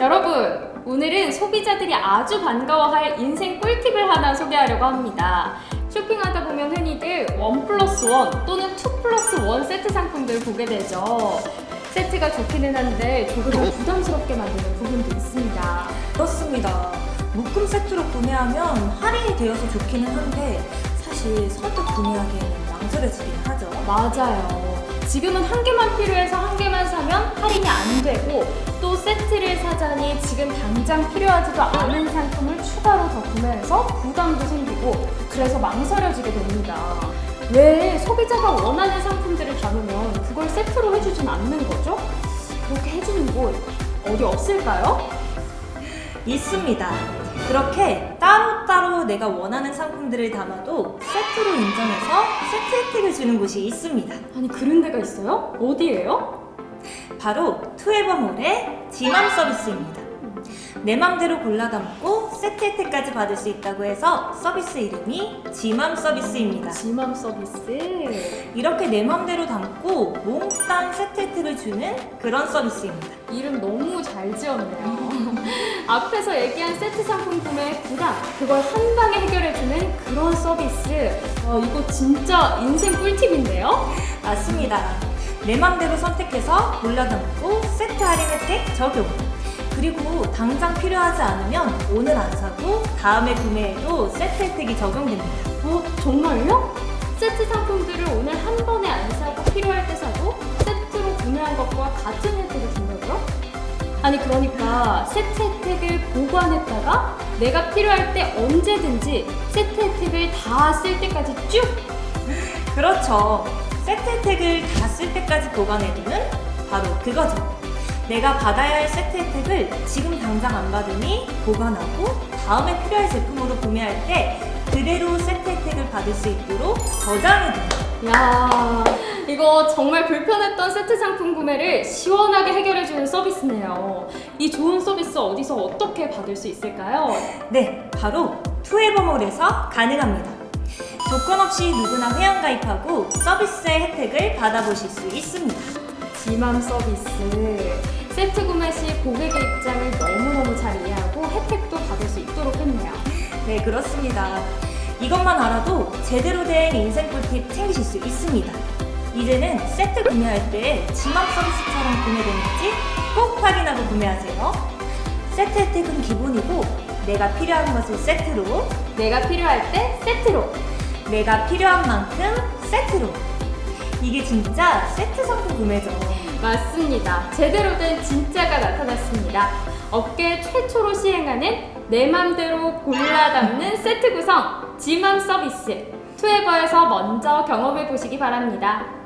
여러분, 오늘은 소비자들이 아주 반가워할 인생 꿀팁을 하나 소개하려고 합니다. 쇼핑하다 보면 흔히들 one plus one 또는 two plus one 세트 상품들 보게 되죠. 세트가 좋기는 한데 조금 더 부담스럽게 만드는 부분도 있습니다. 그렇습니다. 묶음 세트로 구매하면 할인이 되어서 좋기는 한데 사실 선뜻 구매하기에는 망설여지긴 하죠. 맞아요. 지금은 한 개만 필요해서 한 지금 당장 필요하지도 않은 상품을 추가로 더 구매해서 부담도 생기고 그래서 망설여지게 됩니다. 왜 소비자가 원하는 상품들을 담으면 그걸 세트로 해주진 않는 거죠? 그렇게 해주는 곳 어디 없을까요? 있습니다. 그렇게 따로따로 내가 원하는 상품들을 담아도 세트로 인정해서 세트 혜택을 주는 곳이 있습니다. 아니 그런 데가 있어요? 어디예요? 바로 투에버몰의 지맘 서비스입니다. 내 맘대로 골라 담고 세트 혜택까지 받을 수 있다고 해서 서비스 이름이 지맘 서비스입니다. 지맘 서비스 이렇게 내 맘대로 담고 몽땅 세트 혜택을 주는 그런 서비스입니다. 이름 너무 잘 지었네요. 앞에서 얘기한 세트 상품 구매 부담 그걸 한 방에 해결해주는 그런 서비스. 어, 이거 진짜 인생 꿀팁인데요? 맞습니다. 내 맘대로 선택해서 골라 담고 세트 할인 혜택 적용. 그리고 당장 필요하지 않으면 오늘 안 사고 다음에 구매해도 세트 혜택이 적용됩니다. 어 정말요? 세트 상품들을 오늘 한 번에 안 사고 필요할 때 사도 세트로 구매한 것과 같은 혜택을 준다고요? 아니 그러니까 세트 혜택을 보관했다가 내가 필요할 때 언제든지 세트 혜택을 다 쓸 때까지 쭉 그렇죠. 세트 혜택을 다 쓸 때까지 보관해두는 바로 그거죠. 내가 받아야 할 세트 혜택을 지금 당장 안 받으니 보관하고 다음에 필요할 제품으로 구매할 때 그대로 세트 혜택을 받을 수 있도록 저장해둡니다. 야 이거 정말 불편했던 세트 상품 구매를 시원하게 해결해주는 서비스네요. 이 좋은 서비스 어디서 어떻게 받을 수 있을까요? 네, 바로 투에버몰에서 가능합니다. 조건 없이 누구나 회원 가입하고 서비스의 혜택을 받아보실 수 있습니다. 지맘 서비스. 세트 구매 시 고객의 입장을 너무너무 잘 이해하고 혜택도 받을 수 있도록 했네요. 네, 그렇습니다. 이것만 알아도 제대로 된 인생 꿀팁 챙기실 수 있습니다. 이제는 세트 구매할 때 지맘 서비스처럼 구매되는지 꼭 확인하고 구매하세요. 세트 혜택은 기본이고 내가 필요한 것을 세트로 내가 필요할 때 세트로. 내가 필요한 만큼 세트로 이게 진짜 세트 상품 구매죠. 맞습니다. 제대로 된 진짜가 나타났습니다. 업계 최초로 시행하는 내 맘대로 골라 담는 세트 구성 지맘 서비스 투에버에서 먼저 경험해 보시기 바랍니다.